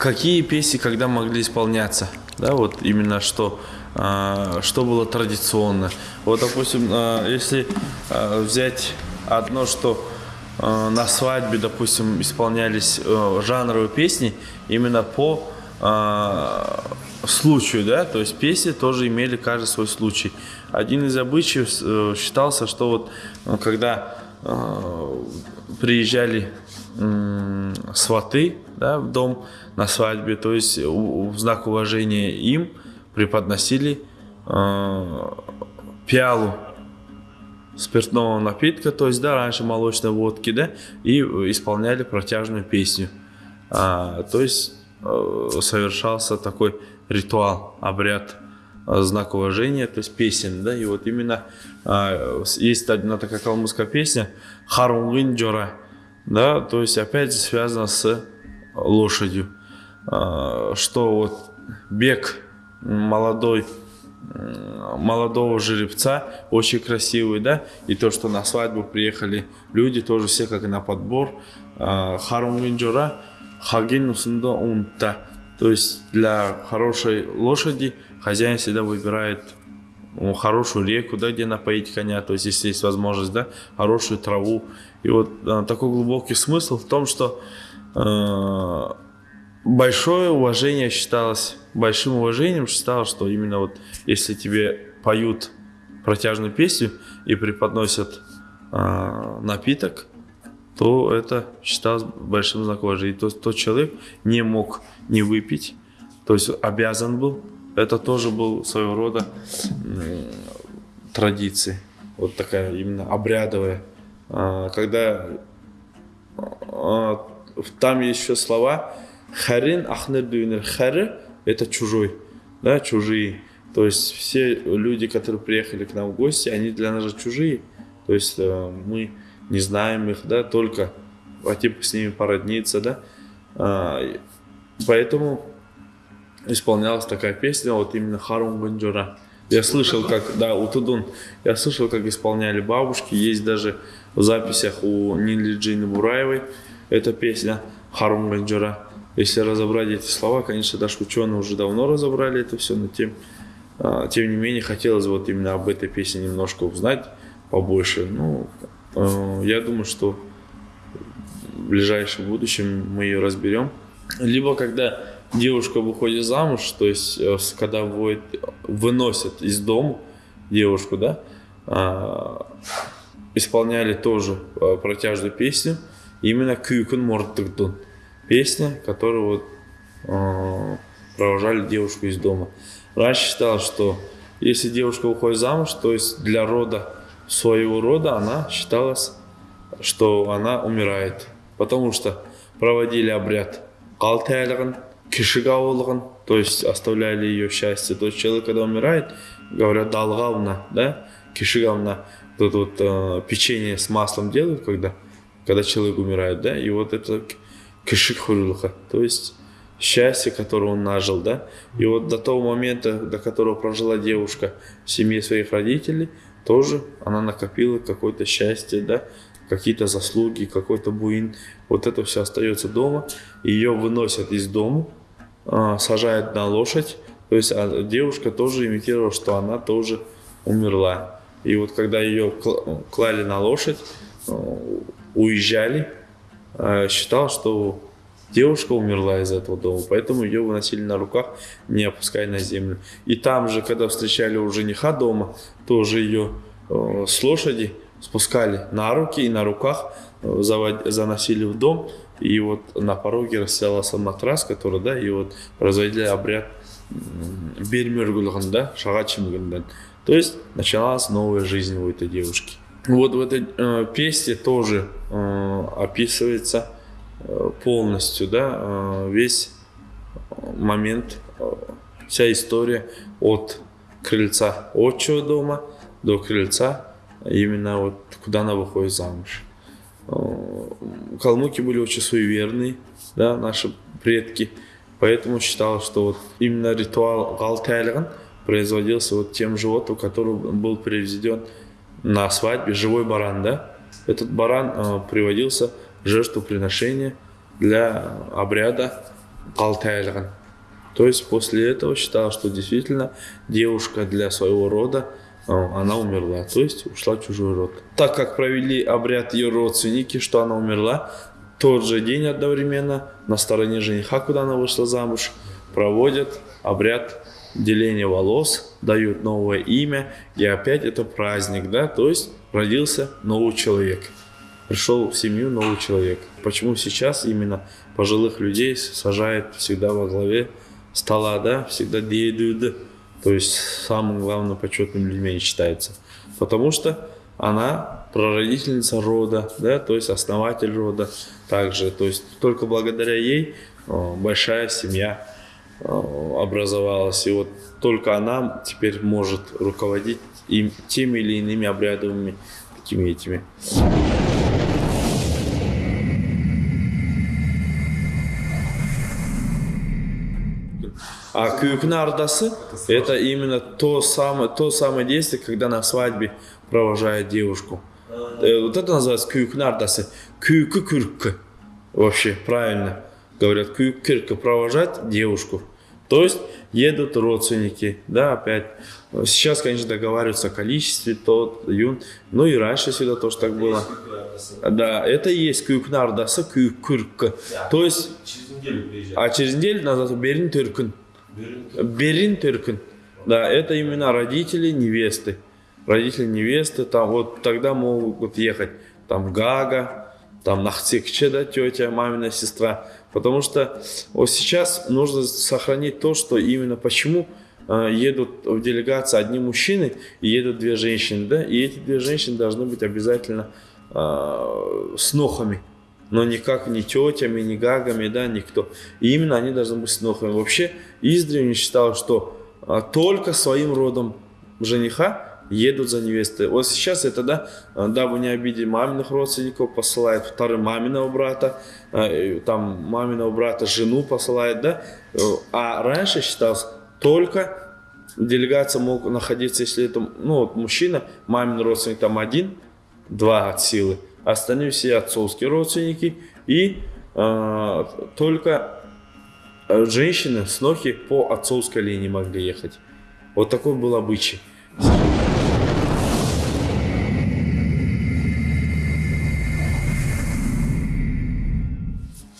какие песни когда могли исполняться, да, вот именно что, а, что было традиционно. Вот, допустим, а, если а, взять одно, что на свадьбе, допустим, исполнялись а, жанровые песни именно по случаю, да, то есть песни тоже имели каждый свой случай. Один из обычаев э, считался, что вот э, когда э, приезжали э, сваты да, в дом на свадьбе, то есть в знак уважения им преподносили э, пиалу спиртного напитка, то есть, да, раньше молочной водки, да, и исполняли протяжную песню. А, то есть э, совершался такой ритуал, обряд, э, знак уважения, то есть песен, да, и вот именно а, есть одна такая калмыцкая песня «Харунгин джора», да, то есть опять связано с лошадью, что вот бег молодой, молодого жеребца, очень красивый, да, и то, что на свадьбу приехали люди, тоже все как на подбор, а, Харунгин джора, хагин унта, то есть для хорошей лошади хозяин всегда выбирает ну, хорошую реку, да, где напоить коня, то есть если есть возможность, да, хорошую траву. И вот э, такой глубокий смысл в том, что э, большое уважение считалось, большим уважением считалось, что именно вот если тебе поют протяжную песню и преподносят э, напиток, то это считалось большим знаком уважения. То есть тот человек не мог не выпить, то есть обязан был. Это тоже был своего рода традиция, вот такая именно обрядовая. А, когда а, там еще слова харин ахнер дюнер хары это чужой, да, чужие. То есть все люди, которые приехали к нам в гости, они для нас же чужие. То есть э, мы не знаем их, да, только типа с ними породниться, да. А, поэтому исполнялась такая песня, вот именно Харум Банджура. Я слышал, как, да, Утудун, я слышал, как исполняли бабушки, есть даже в записях у Нили Джины Бураевой эта песня Харум Банджура. Если разобрать эти слова, конечно, даже ученые уже давно разобрали это все, но тем, а, тем не менее хотелось вот именно об этой песне немножко узнать побольше. Ну, Э, я думаю, что в ближайшем будущем мы ее разберем. Либо когда девушка выходит замуж, то есть э, когда вводит, выносят из дома девушку, да, а, исполняли тоже э, протяжную песню, именно Кюкун Мортыгдун. Песня, которую вот провожали девушку из дома. Раньше считалось, что если девушка выходит замуж, то есть для рода своего рода она считалась, что она умирает. Потому что проводили обряд калтайлығын, кишигауылығын, то есть оставляли ее счастье. То есть человек, когда умирает, говорят далгавна, да, кишигавна, тут вот э, печенье с маслом делают, когда, когда человек умирает, да, и вот это кишик то есть счастье, которое он нажил, да, и вот до того момента, до которого прожила девушка в семье своих родителей, тоже она накопила какое-то счастье, да, какие-то заслуги, какой-то буин. Вот это все остается дома. Ее выносят из дома, сажают на лошадь. То есть а девушка тоже имитировала, что она тоже умерла. И вот когда ее клали на лошадь, а, уезжали, считал, что Девушка умерла из этого дома, поэтому ее выносили на руках, не опуская на землю. И там же, когда встречали у жениха дома, тоже ее э, с лошади спускали на руки и на руках, э, заносили в дом. И вот на пороге расстелался матрас, который, да, и вот производили обряд бермергулган, да, шагачимган. То есть началась новая жизнь у этой девушки. Вот в этой э, песне тоже э, описывается Э, полностью, да, э, весь момент, э, вся история от крыльца отчего дома до крыльца, именно вот куда она выходит замуж. Калмыки были очень суеверные, да, наши предки, поэтому считалось, что вот именно ритуал галтайлиган производился вот тем животным, который был приведен на свадьбе, живой баран, да. Этот баран э, приводился жертвоприношение для обряда Алтайлган. То есть после этого считал, что действительно девушка для своего рода, э, она умерла, то есть ушла в чужой род. Так как провели обряд ее родственники, что она умерла, тот же день одновременно на стороне жениха, куда она вышла замуж, проводят обряд деления волос, дают новое имя, и опять это праздник, да, то есть родился новый человек, пришел в семью новый человек. Почему сейчас именно пожилых людей сажают всегда во главе стола, да, всегда деду, то есть самым главным почетным людьми считается. Потому что она прародительница рода, да, то есть основатель рода также. То есть только благодаря ей большая семья образовалась. И вот только она теперь может руководить им, теми или иными обрядами, такими этими. А кюкна ардасы – это именно то самое, то самое действие, когда на свадьбе провожает девушку. Э, вот это называется кюкна ардасы. Вообще, правильно говорят, кюрка провожать девушку. То есть едут родственники, да, опять. Сейчас, конечно, договариваются о количестве, тот, юн. Ну и раньше всегда тоже так было. Да, это и есть кюкна ардасы, кюрка. То есть, а через неделю назад берин тюркин. Берин Тыркин. Да, это именно родители невесты. Родители невесты, там вот тогда могут ехать там Гага, там Нахцикче, да, тетя, мамина сестра. Потому что вот сейчас нужно сохранить то, что именно почему э, едут в делегации одни мужчины и едут две женщины, да, и эти две женщины должны быть обязательно э, с нохами но никак не тетями, не гагами, да, никто. И именно они должны быть снохами. Вообще, издревле считал, что а, только своим родом жениха едут за невестой. Вот сейчас это, да, а, дабы не обидеть маминых родственников, посылает вторым маминого брата, а, там маминого брата жену посылает, да. А раньше считалось только делегация мог находиться, если это, ну, вот мужчина, мамин родственник там один, два от силы, остальные все отцовские родственники и э, только женщины, снохи по отцовской линии могли ехать. Вот такой был обычай.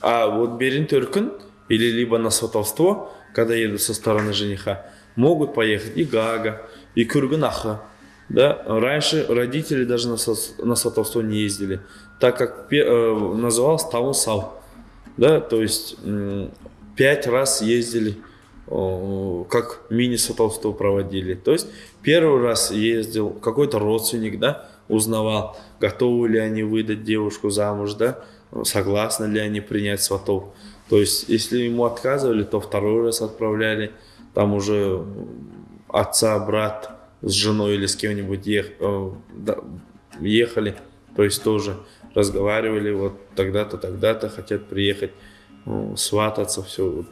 А вот Берин Тюркин или либо на сватовство, когда едут со стороны жениха, могут поехать и Гага, и Курганаха, да? Раньше родители даже на, на сватовство не ездили, так как э, назывался Таун Сал. Да? То есть пять раз ездили, э, как мини-сватовство проводили. То есть первый раз ездил какой-то родственник, да, узнавал, готовы ли они выдать девушку замуж, да, согласны ли они принять сватов. То есть, если ему отказывали, то второй раз отправляли, там уже отца, брат, с женой или с кем-нибудь ех, э, ехали, то есть тоже разговаривали, вот тогда-то, тогда-то хотят приехать, ну, свататься, все.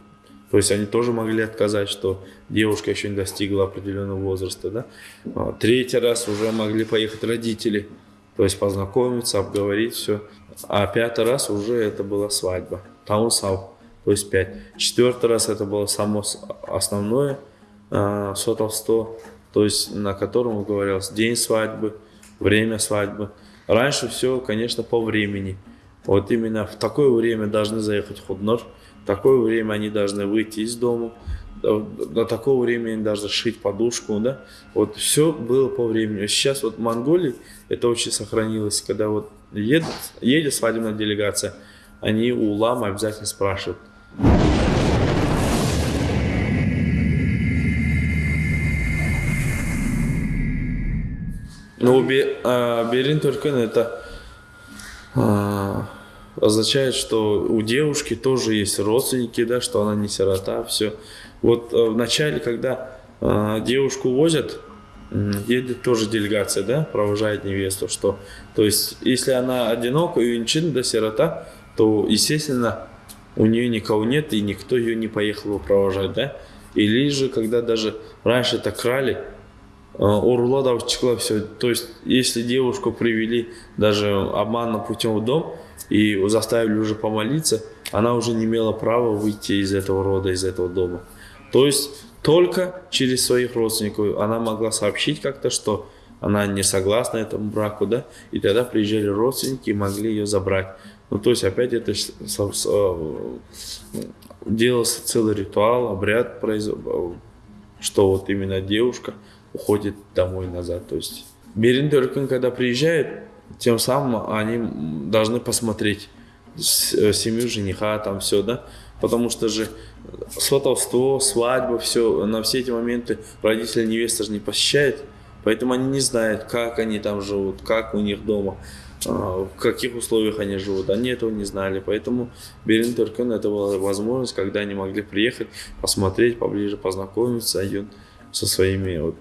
То есть они тоже могли отказать, что девушка еще не достигла определенного возраста, да. А третий раз уже могли поехать родители, то есть познакомиться, обговорить все. А пятый раз уже это была свадьба, таунсау, то есть пять. Четвертый раз это было само основное э, сотовство, то есть на котором говорилось день свадьбы, время свадьбы. Раньше все, конечно, по времени. Вот именно в такое время должны заехать худнор, в такое время они должны выйти из дома, до, такого времени должны шить подушку, да. Вот все было по времени. Сейчас вот в Монголии это очень сохранилось, когда вот едет, едет свадебная делегация, они у лама обязательно спрашивают, Ну, Берин Туркан это а, означает, что у девушки тоже есть родственники, да, что она не сирота, все. Вот э, в начале, когда а, девушку возят, едет тоже делегация, да, провожает невесту, что, то есть, если она одинока и инчин, да, сирота, то, естественно, у нее никого нет и никто ее не поехал провожать, да. Или же, когда даже раньше так крали, Урулада все. То есть, если девушку привели даже обманным путем в дом и заставили уже помолиться, она уже не имела права выйти из этого рода, из этого дома. То есть только через своих родственников она могла сообщить как-то, что она не согласна этому браку, да, и тогда приезжали родственники и могли ее забрать. Ну, то есть опять это делался целый ритуал, обряд, что вот именно девушка уходит домой назад. То есть Берин Деркин, когда приезжает, тем самым они должны посмотреть э, семью жениха, там все, да, потому что же сватовство, свадьба, все, на все эти моменты родители невесты же не посещают, поэтому они не знают, как они там живут, как у них дома, а, в каких условиях они живут. Они этого не знали, поэтому Берин Туркен это была возможность, когда они могли приехать, посмотреть поближе, познакомиться со своими вот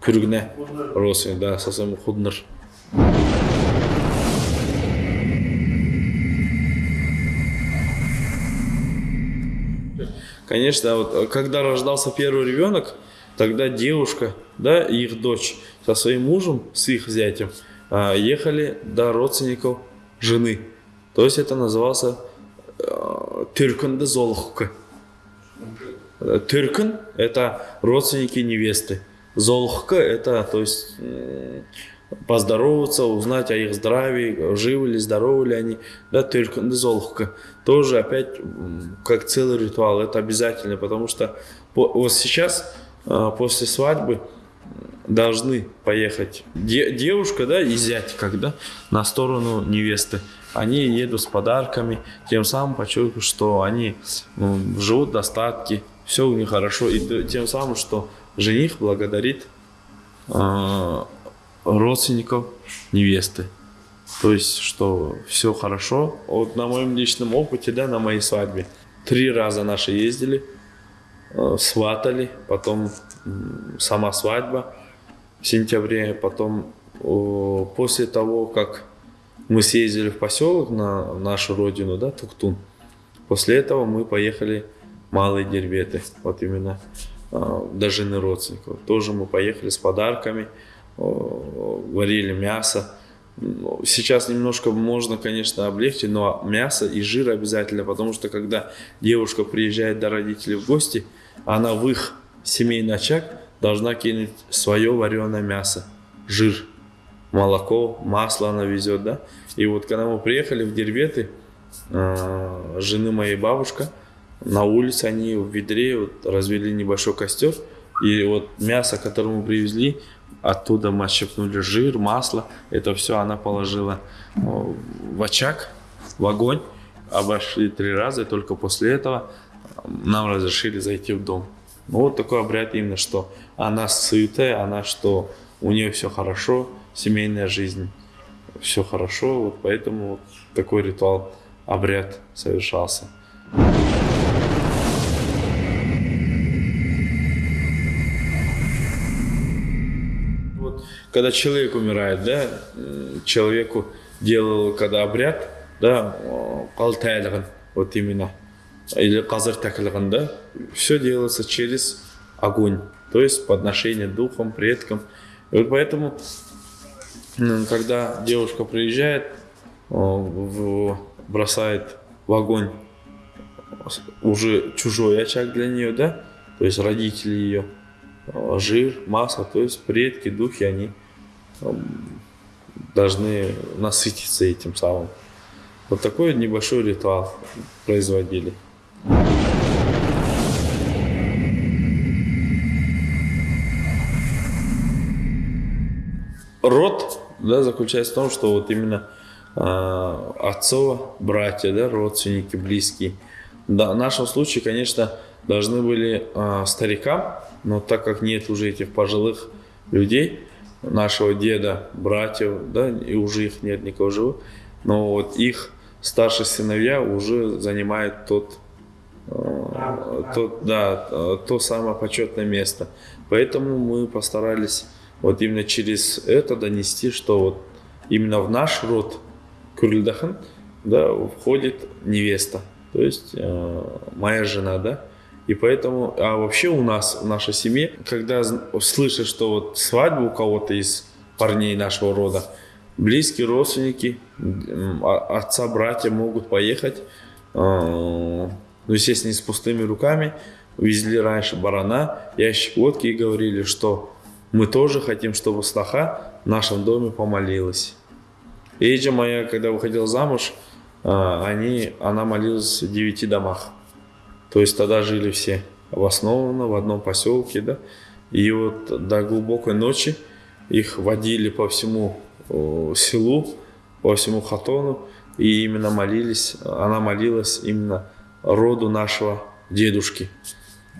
күргіне родственник, да, со своим худнер. Конечно, вот, когда рождался первый ребенок, тогда девушка, да, их дочь со своим мужем, с их зятем, а, ехали до родственников жены. То есть это назывался э, Тюрканды Золхука. Тюркан – это родственники невесты. Золхка – это, то есть, поздороваться, узнать о их здравии, живы ли, здоровы ли они. Да, Тюркан Золхка. Тоже опять как целый ритуал, это обязательно, потому что вот сейчас, а, после свадьбы, должны поехать девушка, да, и зять, когда на сторону невесты. Они едут с подарками, тем самым подчеркивают, что они живут в достатке, все у них хорошо, и тем самым, что жених благодарит э, родственников невесты. То есть, что все хорошо. Вот на моем личном опыте, да, на моей свадьбе, три раза наши ездили, э, сватали, потом э, сама свадьба в сентябре, потом э, после того, как мы съездили в поселок на нашу родину, да, Туктун, после этого мы поехали малые дербеты, вот именно э, до жены родственников. Тоже мы поехали с подарками, э, варили мясо. Сейчас немножко можно, конечно, облегчить, но мясо и жир обязательно, потому что когда девушка приезжает до родителей в гости, она в их семейный очаг должна кинуть свое вареное мясо, жир, молоко, масло она везет, да. И вот когда мы приехали в Дербеты, э, жены моей бабушка, на улице они в ведре вот, развели небольшой костер. И вот мясо, которое мы привезли, оттуда мы отщепнули жир, масло. Это все она положила в очаг, в огонь. Обошли три раза, и только после этого нам разрешили зайти в дом. Ну, вот такой обряд именно, что она сытая, она что у нее все хорошо, семейная жизнь, все хорошо. Вот поэтому вот такой ритуал, обряд совершался. когда человек умирает, да, человеку делал, когда обряд, да, калтайлығын, вот именно, или казыр тәкілігін, да, все делается через огонь, то есть подношение духом, предкам. И вот поэтому, когда девушка приезжает, бросает в огонь уже чужой очаг для нее, да, то есть родители ее, жир, масло, то есть предки, духи, они должны насытиться этим самым. Вот такой небольшой ритуал производили. Род да, заключается в том, что вот именно э, отцова, братья, да, родственники, близкие. Да, в нашем случае, конечно, должны были э, старикам, но так как нет уже этих пожилых людей, нашего деда, братьев, да, и уже их нет никого живых, но вот их старшие сыновья уже занимают тот, э, тот, да, то самое почетное место. Поэтому мы постарались вот именно через это донести, что вот именно в наш род Кюрильдахан да, входит невеста, то есть э, моя жена, да, и поэтому, а вообще у нас, в нашей семье, когда слышишь, что вот свадьба у кого-то из парней нашего рода, близкие родственники, отца, братья могут поехать, ну, естественно, с пустыми руками, увезли раньше барана, ящик водки и говорили, что мы тоже хотим, чтобы сноха в нашем доме помолилась. Эйджа моя, когда выходила замуж, они, она молилась в девяти домах. То есть тогда жили все обоснованно в одном поселке, да. И вот до глубокой ночи их водили по всему селу, по всему хатону, и именно молились, она молилась именно роду нашего дедушки.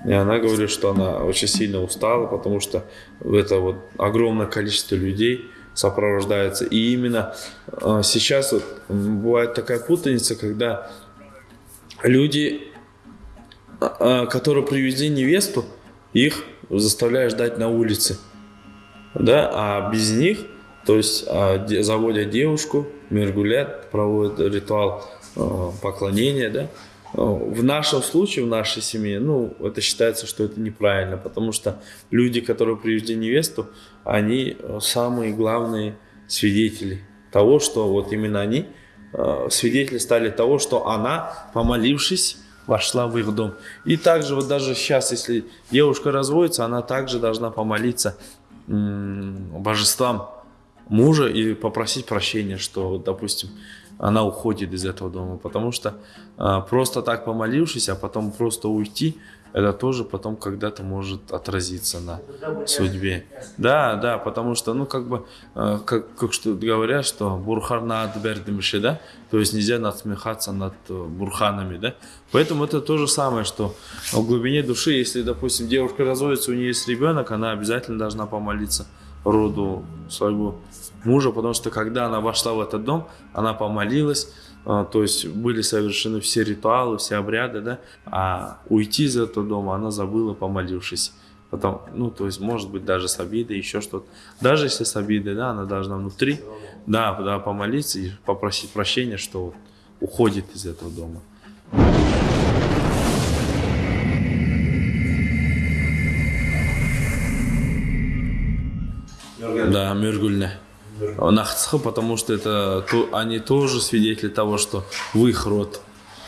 И она говорит, что она очень сильно устала, потому что это вот огромное количество людей сопровождается. И именно а, сейчас вот бывает такая путаница, когда люди, а, которые привезли невесту, их заставляют ждать на улице. Да, а без них, то есть а, заводят девушку, мергулят, проводят ритуал поклонения, да, в нашем случае, в нашей семье, ну, это считается, что это неправильно, потому что люди, которые привезли невесту, они самые главные свидетели того, что вот именно они свидетели стали того, что она, помолившись, вошла в их дом. И также вот даже сейчас, если девушка разводится, она также должна помолиться божествам мужа и попросить прощения, что, допустим, она уходит из этого дома. Потому что э, просто так помолившись, а потом просто уйти, это тоже потом когда-то может отразиться на судьбе. Да, да, потому что, ну, как бы, э, как, как что говорят, что бурхарна адбердимши, да, то есть нельзя насмехаться над э, бурханами, да. Поэтому это то же самое, что в глубине души, если, допустим, девушка разводится, у нее есть ребенок, она обязательно должна помолиться роду своего мужа, потому что когда она вошла в этот дом, она помолилась, то есть были совершены все ритуалы, все обряды, да, а уйти из этого дома она забыла, помолившись. Потом, ну, то есть, может быть, даже с обидой, еще что-то. Даже если с обидой, да, она должна внутри, да, да, помолиться и попросить прощения, что уходит из этого дома. Да, Мюргульне. Нахцха, потому что это то, они тоже свидетели того, что в их род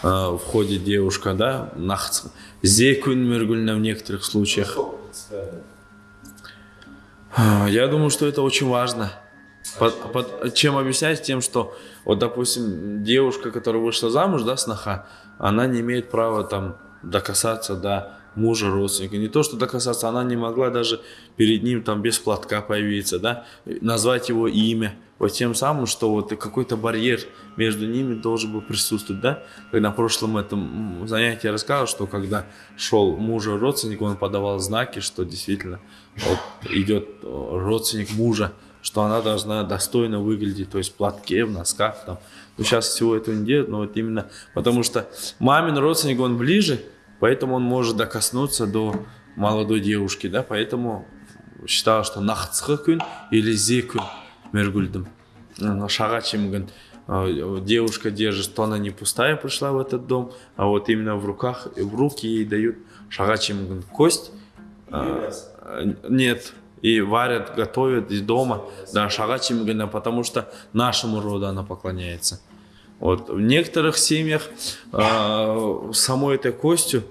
э, входит девушка, да, Нахцха. Зекун Мюргульне в некоторых случаях. Я думаю, что это очень важно. Под, под, чем объяснять? Тем, что, вот, допустим, девушка, которая вышла замуж, да, сноха, она не имеет права там докасаться до мужа родственника. Не то, что докасаться, она не могла даже перед ним там без платка появиться, да, назвать его имя. Вот тем самым, что вот какой-то барьер между ними должен был присутствовать, да. Когда на прошлом этом занятии я рассказывал, что когда шел мужа родственник, он подавал знаки, что действительно вот идет э, родственник мужа, что она должна достойно выглядеть, то есть в платке, в носках там. Ну, сейчас всего этого не делают, но вот именно потому что мамин родственник, он ближе, Поэтому он может докоснуться до молодой девушки, да, поэтому считал, что нахцхы или зе күн мергульдым. Шага чимган девушка держит, что она не пустая пришла в этот дом, а вот именно в руках, в руки ей дают шага чимган кость. А, нет, и варят, готовят из дома, да, шага чимгана, потому что нашему роду она поклоняется. Вот. В некоторых семьях э, самой этой костью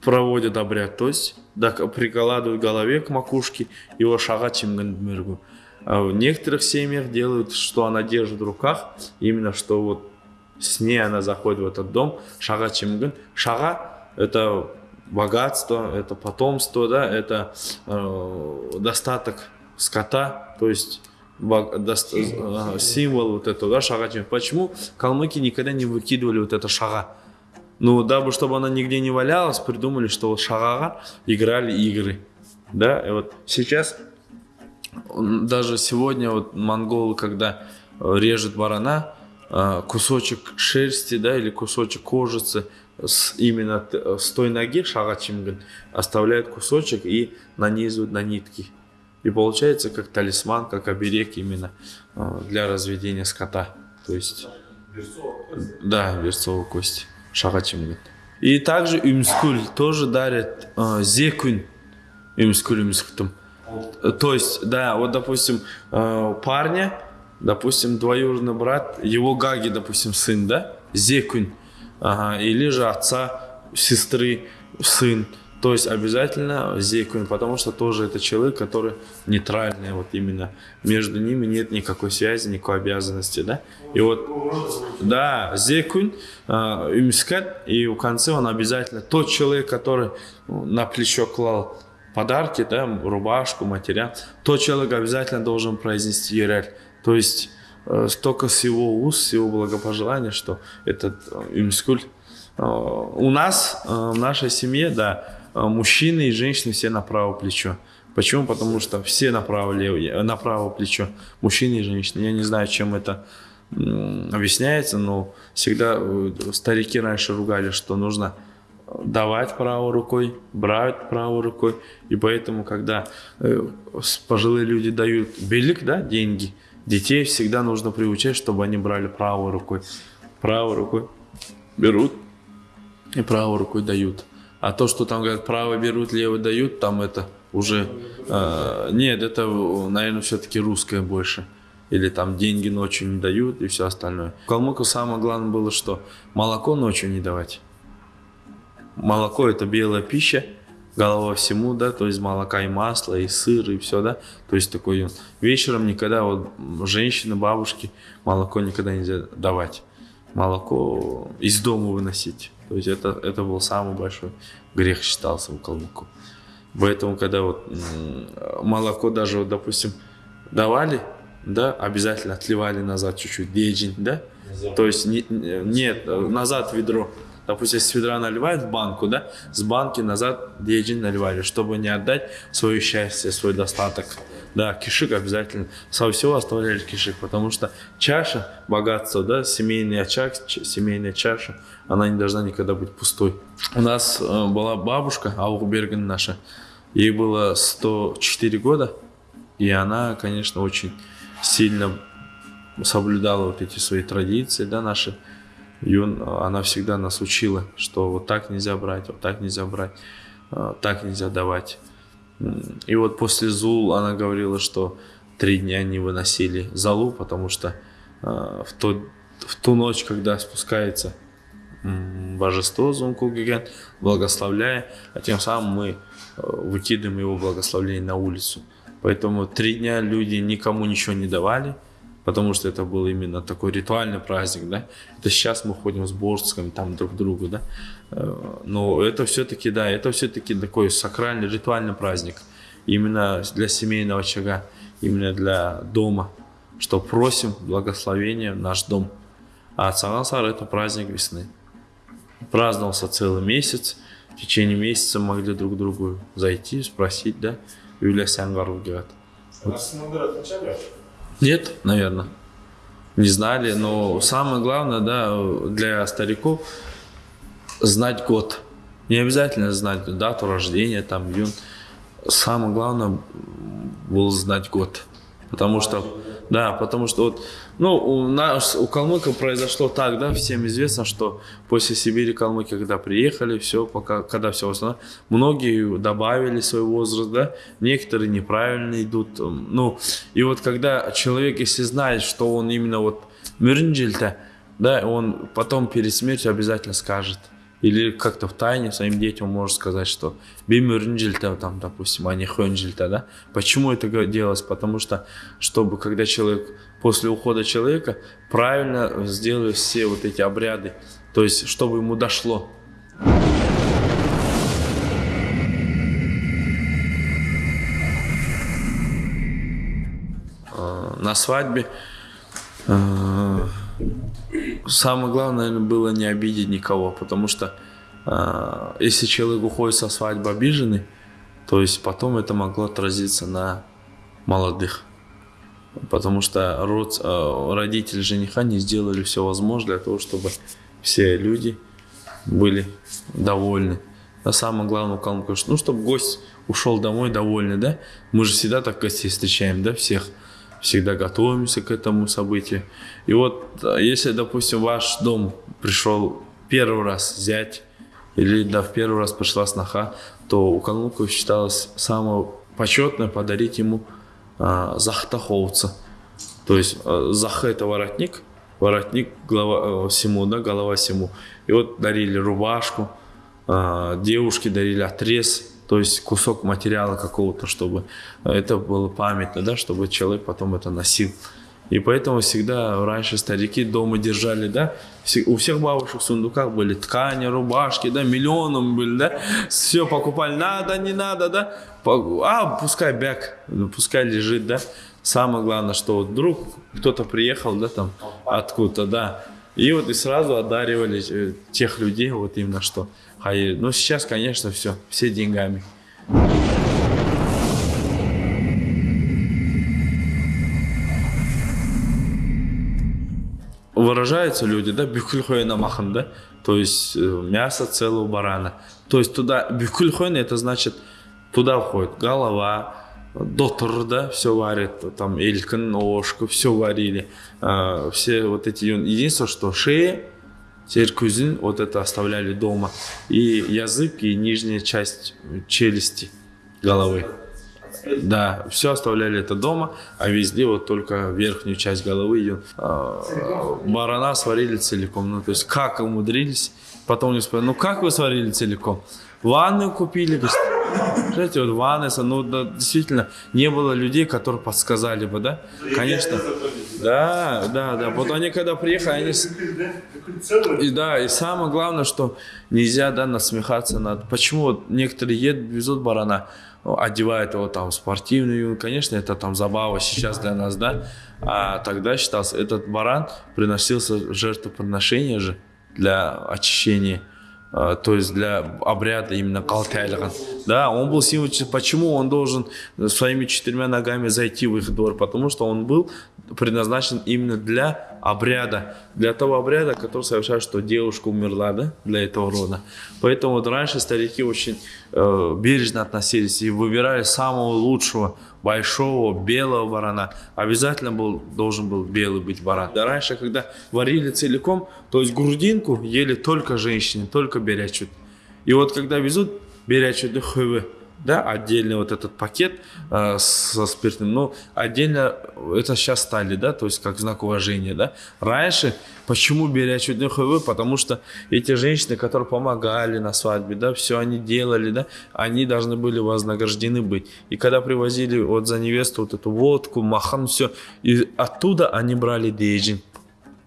проводят обряд, то есть да, прикладывают голове к макушке его шага чимгандмиргу. А в некоторых семьях делают, что она держит в руках, именно что вот с ней она заходит в этот дом, шага чимган. Шага – это богатство, это потомство, да, это э, достаток скота, то есть символ вот этого, да, шага. Почему калмыки никогда не выкидывали вот это шага? Ну, дабы, чтобы она нигде не валялась, придумали, что вот шагага играли игры. Да, и вот сейчас, даже сегодня вот монголы, когда э, режут барана, э, кусочек шерсти, да, или кусочек кожицы с именно с той ноги, шага чимган, оставляют кусочек и нанизывают на нитки. И получается как талисман, как оберег именно э, для разведения скота. То есть... Да, берцовая кость. Шагачим. И также Юмскуль тоже дарит э, зекунь. Юмскуль Юмскутым. То есть, да, вот допустим, э, парня допустим, двоюродный брат, его Гаги, допустим, сын, да, Зекунь, ага, или же отца, сестры, сын, то есть обязательно зекунь, потому что тоже это человек, который нейтральный, вот именно между ними нет никакой связи, никакой обязанности, да. И вот, да, зекунь, имскат, а, и в конце он обязательно, тот человек, который на плечо клал подарки, да, рубашку, материал, тот человек обязательно должен произнести ерель. То есть э, столько с его уст, с его благопожелания, что этот э, имскуль. Э, у нас, в нашей семье, да, мужчины и женщины все на правое плечо. Почему? Потому что все на правое, на правое плечо, мужчины и женщины. Я не знаю, чем это объясняется, но всегда старики раньше ругали, что нужно давать правой рукой, брать правой рукой. И поэтому, когда э, пожилые люди дают белик, да, деньги, детей всегда нужно приучать, чтобы они брали правой рукой. Правой рукой берут и правой рукой дают. А то, что там говорят, право берут, лево дают, там это уже... Э, нет, это, наверное, все-таки русское больше. Или там деньги ночью не дают и все остальное. В Калмыку самое главное было, что молоко ночью не давать. Молоко это белая пища, голова всему, да, то есть молока и масло, и сыр, и все, да. То есть такой вечером никогда вот женщины, бабушки молоко никогда нельзя давать. Молоко из дома выносить. То есть это, это был самый большой грех считался у калмыку. Поэтому, когда вот молоко даже, вот, допустим, давали, да, обязательно отливали назад чуть-чуть, дежин, да? То есть не, нет, назад ведро. Допустим, с ведра наливают в банку, да, с банки назад дежин наливали, чтобы не отдать свое счастье, свой достаток. Да, кишик обязательно. Со всего оставляли кишик, потому что чаша, богатство, да, семейный очаг, семейная чаша, она не должна никогда быть пустой. У нас э, была бабушка, Аугберген наша, ей было 104 года, и она, конечно, очень сильно соблюдала вот эти свои традиции, да, наши. И он, она всегда нас учила, что вот так нельзя брать, вот так нельзя брать, э, так нельзя давать. И вот после Зул она говорила, что три дня не выносили Залу, потому что э, в, то, в ту ночь, когда спускается божество Зункугиген, благословляя, а тем самым мы выкидываем его благословление на улицу. Поэтому три дня люди никому ничего не давали, потому что это был именно такой ритуальный праздник, да. Это сейчас мы ходим с борсками там друг к другу, да. Э, но это все-таки, да, это все-таки такой сакральный, ритуальный праздник. Именно для семейного очага, именно для дома, что просим благословения в наш дом. А Цагансар это праздник весны. Праздновался целый месяц. В течение месяца могли друг другу зайти, спросить, да, Юлия Сянгару. Вот. Нет, наверное. Не знали, но самое главное, да, для стариков знать год. Не обязательно знать дату рождения, там, июнь. Самое главное было знать год. Потому что, да, потому что вот, ну, у нас, у калмыков произошло так, да, всем известно, что после Сибири калмыки, когда приехали, все, пока, когда все восстановилось, многие добавили свой возраст, да, некоторые неправильно идут, ну, и вот когда человек, если знает, что он именно вот мирнджильта, да, он потом перед смертью обязательно скажет, или как-то в тайне своим детям может сказать, что бимюрнджильта, там, допустим, а не хönджильта, да? Почему это делалось? Потому что, чтобы, когда человек, после ухода человека, правильно сделали все вот эти обряды, то есть, чтобы ему дошло. А, на свадьбе а, самое главное, наверное, было не обидеть никого, потому что э, если человек уходит со свадьбы обиженный, то есть потом это могло отразиться на молодых. Потому что род, э, родители жениха не сделали все возможное для того, чтобы все люди были довольны. А самое главное калмыков, ну, чтобы гость ушел домой довольный, да? Мы же всегда так гостей встречаем, да, всех всегда готовимся к этому событию. И вот, а, если, допустим, ваш дом пришел первый раз взять, или да, в первый раз пришла сноха, то у калмыков считалось самое почетное подарить ему а, захтаховца. То есть э, зах это воротник, воротник голова, э, всему, да, голова всему. И вот дарили рубашку, э, девушки дарили отрез, то есть кусок материала какого-то, чтобы это было памятно, да, чтобы человек потом это носил. И поэтому всегда раньше старики дома держали, да, у всех бабушек в сундуках были ткани, рубашки, да, миллионом были, да, все покупали, надо, не надо, да, а пускай бяк, пускай лежит, да. Самое главное, что вдруг кто-то приехал, да, там, откуда-то, да, и вот и сразу одаривали э, тех людей, вот именно что. Ну, сейчас, конечно, все, все деньгами. выражаются люди, да, бюкульхойна махан, да, то есть э, мясо целого барана. То есть туда, бюкульхойна это значит, туда входит голова, дотор, да, все варит, там элькин, ошка, все варили. А, все вот эти, единственное, что шея, теперь вот это оставляли дома. И язык, и нижняя часть челюсти головы. Да, все оставляли это дома, а везде вот только верхнюю часть головы ее э, барана сварили целиком. Ну, то есть как умудрились, потом не спрашивали, ну как вы сварили целиком? Ванну купили, знаете, вот ванны, ну да, действительно, не было людей, которые подсказали бы, да? Конечно. Да, да, да. Вот они когда приехали, они... И да, и самое главное, что нельзя, да, насмехаться над... Почему вот некоторые едут, везут барана, одевают его там спортивную, конечно, это там забава сейчас для нас, да, а тогда считался, этот баран приносился жертвоприношение же для очищения, то есть для обряда именно калтайлиган. Да, он был символ, почему он должен своими четырьмя ногами зайти в их двор, потому что он был предназначен именно для обряда, для того обряда, который совершает, что девушка умерла, да, для этого рода. Поэтому вот раньше старики очень э, бережно относились и выбирали самого лучшего, большого, белого барана. Обязательно был, должен был белый быть баран. Да раньше, когда варили целиком, то есть грудинку ели только женщины, только берячут. И вот когда везут берячут хывы, да, отдельный вот этот пакет э, со спиртным, ну, отдельно это сейчас стали, да, то есть как знак уважения, да. Раньше, почему берячу ХВ? Потому что эти женщины, которые помогали на свадьбе, да, все они делали, да, они должны были вознаграждены быть. И когда привозили вот за невесту вот эту водку, махан, все, и оттуда они брали дейджин.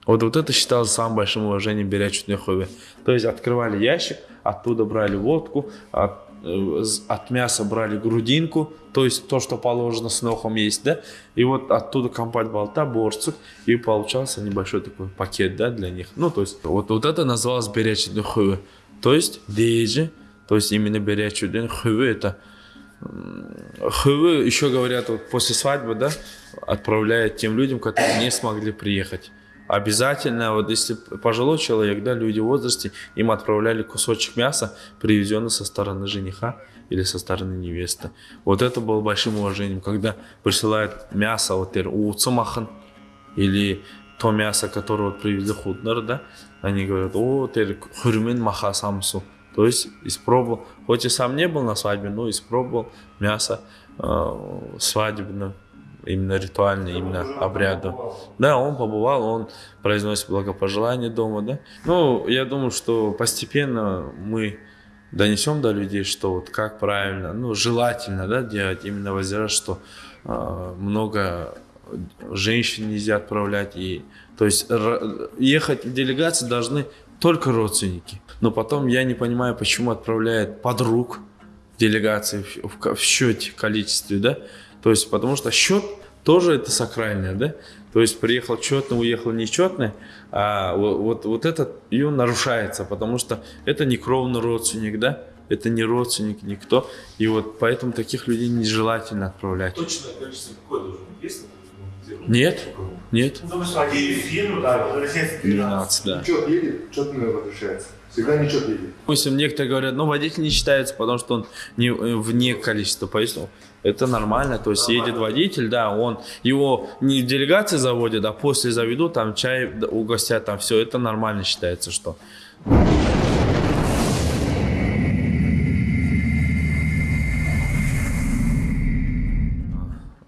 Вот, вот это считалось самым большим уважением берячу ХВ. То есть открывали ящик, оттуда брали водку, от от мяса брали грудинку, то есть то, что положено с нохом есть, да, и вот оттуда компать болта, борцук, и получался небольшой такой пакет, да, для них. Ну, то есть вот, вот это называлось беречь духовы. То есть дейджи, то есть именно беречь духовы, это хывы, еще говорят, вот после свадьбы, да, отправляют тем людям, которые не смогли приехать обязательно, вот если пожилой человек, да, люди в возрасте, им отправляли кусочек мяса, привезенный со стороны жениха или со стороны невесты. Вот это было большим уважением, когда присылают мясо, вот уцумахан, или то мясо, которое вот привезли худнар, да, они говорят, о, теперь хурмин маха самсу. То есть испробовал, хоть и сам не был на свадьбе, но испробовал мясо э, свадебное именно ритуальный, именно обряду. Да, он побывал, он произносит благопожелание дома, да. Ну, я думаю, что постепенно мы донесем до людей, что вот как правильно, ну, желательно, да, делать именно возраст, что э, много женщин нельзя отправлять, и, то есть ехать в делегации должны только родственники. Но потом я не понимаю, почему отправляют подруг делегации в, в, в счете количестве, да, то есть, потому что счет тоже это сакральное, да? То есть приехал четный, уехал нечетный, а вот, вот, вот это ее нарушается, потому что это не кровный родственник, да? Это не родственник, никто. И вот поэтому таких людей нежелательно отправлять. Точное количество какое должно быть? Есть? Нет, нет. Ну, 12, да. Учет едет, четно возвращается. Всегда ничего не едет. Допустим, некоторые говорят, ну, водитель не считается, потому что он не, э, вне количества пояснил. Это нормально, то есть едет водитель, да, он его не в делегации заводит, а после заведут, там чай угостят, там все, это нормально считается, что.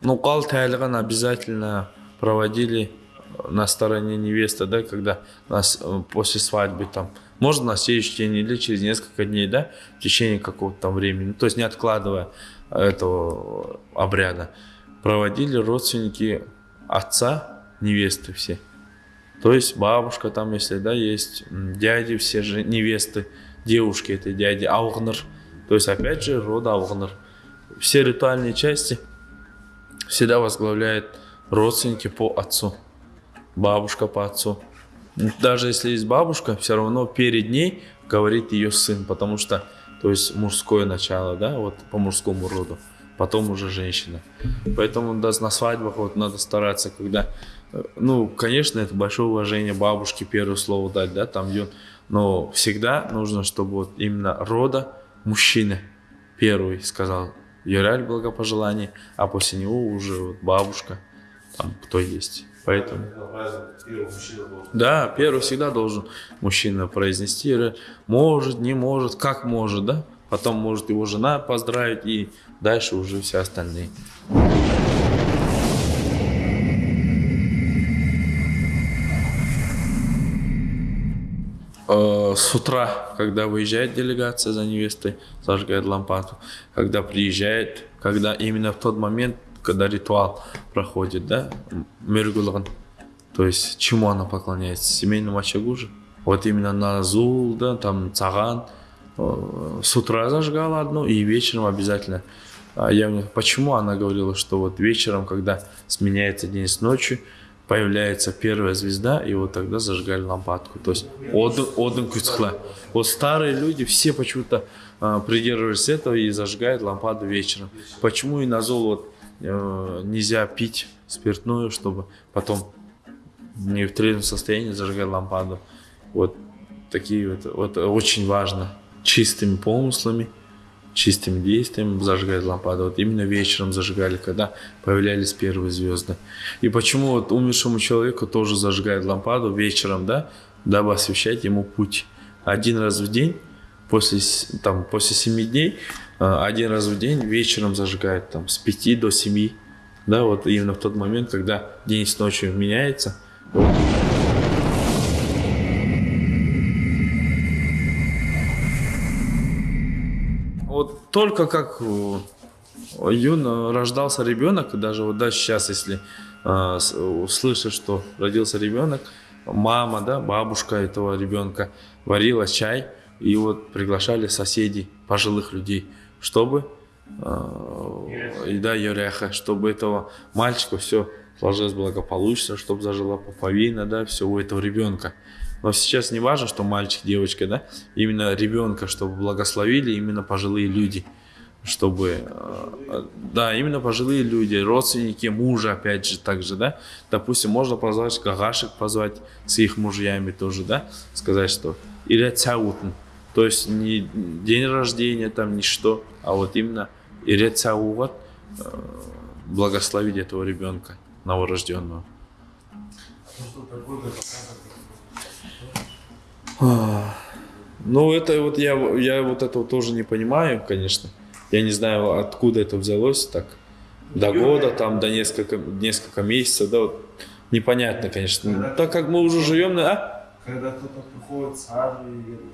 Ну, кал обязательно проводили на стороне невесты, да, когда нас э, после свадьбы там, можно на следующий день или через несколько дней, да, в течение какого-то там времени, то есть не откладывая этого обряда, проводили родственники отца невесты все. То есть бабушка там, если да, есть, дяди все же невесты, девушки этой дяди, Аугнер. То есть опять же рода Аугнер. Все ритуальные части всегда возглавляет родственники по отцу, бабушка по отцу. Даже если есть бабушка, все равно перед ней говорит ее сын, потому что, то есть мужское начало, да, вот по мужскому роду, потом уже женщина. Поэтому да, на свадьбах вот надо стараться, когда ну, конечно, это большое уважение бабушке первое слово дать, да, там, но всегда нужно, чтобы вот именно рода мужчины первый сказал Юраль благопожелание, а после него уже вот бабушка, там, кто есть. Поэтому... Да, первый всегда должен мужчина произнести, может, не может, как может, да? Потом может его жена поздравить и дальше уже все остальные. Э, с утра, когда выезжает делегация за невестой, зажигает лампаду. Когда приезжает, когда именно в тот момент, когда ритуал проходит, да, миргулган, то есть чему она поклоняется, семейному очагу же. Вот именно на зул, да, там цаган, э, с утра зажигала одну и вечером обязательно. А я, почему она говорила, что вот вечером, когда сменяется день с ночью, появляется первая звезда, и вот тогда зажигали лампадку. То есть один куцхла. Вот старые люди все почему-то э, придерживались этого и зажигают лампаду вечером. Почему и на зол вот, нельзя пить спиртное, чтобы потом не в трезвом состоянии зажигать лампаду. Вот такие вот, вот очень важно. Чистыми помыслами чистым действием зажигать лампаду. Вот именно вечером зажигали, когда появлялись первые звезды. И почему вот умершему человеку тоже зажигают лампаду вечером, да, дабы освещать ему путь. Один раз в день, после, там, после семи дней, один раз в день вечером зажигают там с пяти до семи, да, вот именно в тот момент, когда день с ночью меняется. Вот. только как э, юн рождался ребенок, даже вот да, сейчас, если э, услышишь, что родился ребенок, мама, да, бабушка этого ребенка варила чай, и вот приглашали соседей, пожилых людей, чтобы э, и да, Юряха, чтобы этого мальчика все сложилось благополучно, чтобы зажила поповина, да, все у этого ребенка. Но сейчас не важно, что мальчик, девочка, да, именно ребенка, чтобы благословили именно пожилые люди, чтобы, э, да, именно пожилые люди, родственники мужа, опять же, также, да, допустим, можно позвать гагашек, позвать с их мужьями тоже, да, сказать, что или цаутн, то есть не день рождения, там, ничто, а вот именно или цаугат, э, благословить этого ребенка новорожденного. Ну, это вот я, я вот этого тоже не понимаю, конечно. Я не знаю, откуда это взялось так. До года, там, до несколько, несколько месяцев, да, вот непонятно, конечно. Так как мы уже живем, а? Когда кто-то приходит, сажу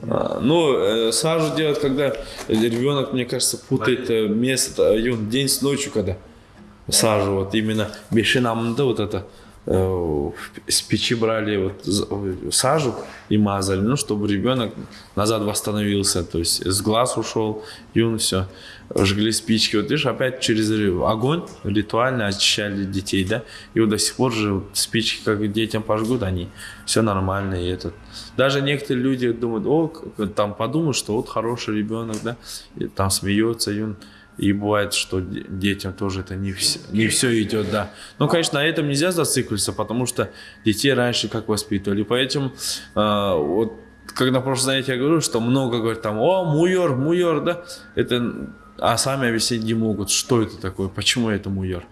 а, Ну, э, сажу делать, когда ребенок, мне кажется, путает э, место, э, день с ночью, когда сажу, вот именно бешинамда вот это с печи брали вот сажу и мазали, ну, чтобы ребенок назад восстановился, то есть с глаз ушел, и он все, жгли спички. Вот видишь, опять через огонь ритуально очищали детей, да, и вот до сих пор же спички, как детям пожгут, они все нормально, и этот. Даже некоторые люди думают, о, там подумают, что вот хороший ребенок, да, и там смеется, и он и бывает, что детям тоже это не все, не все идет, да. Но, конечно, на этом нельзя зацикливаться, потому что детей раньше как воспитывали. Поэтому э, вот когда просто знаете, я говорю, что много говорят там, о, муйор, муйор, да, это, а сами объяснить не могут, что это такое, почему это муйор.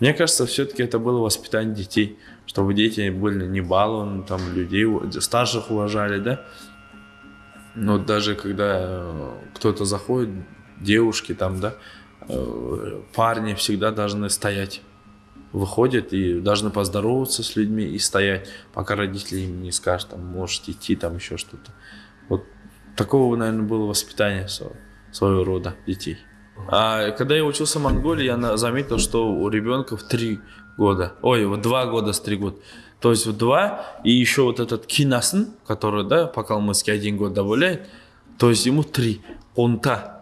Мне кажется, все-таки это было воспитание детей, чтобы дети были не балованы, там, людей, старших уважали, да. Но даже когда кто-то заходит, девушки там, да, э, парни всегда должны стоять. выходят и должны поздороваться с людьми и стоять, пока родители им не скажут, там, можете идти, там еще что-то. Вот такого, наверное, было воспитание сво- своего рода детей. А когда я учился в Монголии, я заметил, что у ребенка в три года, ой, вот два года с три года. То есть в два, и еще вот этот кинасн, который, да, по-калмыцки один год добавляет, то есть ему три. Кунта.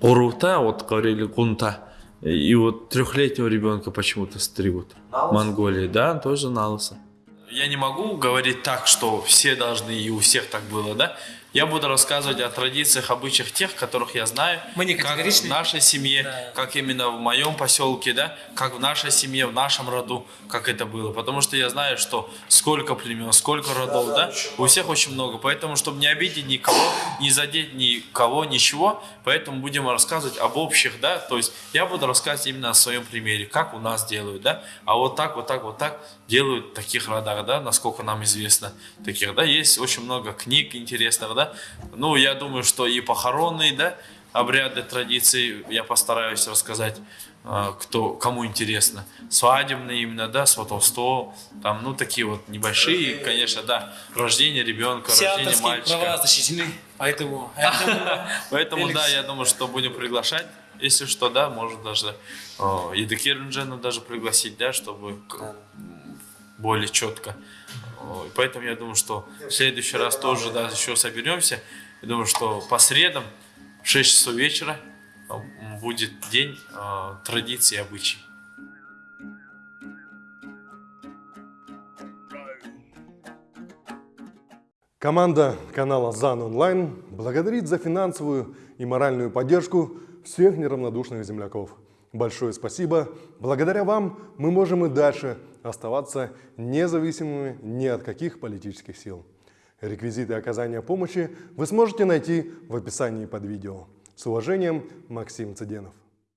Урута, вот говорили кунта. И вот трехлетнего ребенка почему-то стригут. В Монголии, да, тоже на лысо. Я не могу говорить так, что все должны и у всех так было, да? Я буду рассказывать о традициях, обычаях тех, которых я знаю. Мы не как в нашей семье, Да. как именно в моем поселке, да, как в нашей семье, в нашем роду, как это было. Потому что я знаю, что сколько племен, сколько родов, да, у всех очень много. Поэтому, чтобы не обидеть никого, не задеть никого, ничего, поэтому будем рассказывать об общих, да, то есть я буду рассказывать именно о своем примере, как у нас делают, да, а вот так, вот так, вот так делают в таких родах, да, насколько нам известно, таких, да, есть очень много книг интересных, да, ну, я думаю, что и похоронные, да, обряды, традиции я постараюсь рассказать, а, кто, кому интересно. Свадебные именно, да, сватовство, там, ну, такие вот небольшие, конечно, да, рождение ребенка, Все рождение мальчика. права защищены, поэтому... Поэтому, да, я думаю, что будем приглашать. Если что, да, может даже э, Едыкир Инжена даже пригласить, да, чтобы более четко. Поэтому я думаю, что в следующий раз тоже, да, еще соберемся. Я думаю, что по средам в 6 часов вечера будет день э, традиций и обычаев. Команда канала ЗАН Онлайн благодарит за финансовую и моральную поддержку всех неравнодушных земляков. Большое спасибо. Благодаря вам мы можем и дальше оставаться независимыми ни от каких политических сил. Реквизиты оказания помощи вы сможете найти в описании под видео. С уважением, Максим Цыденов.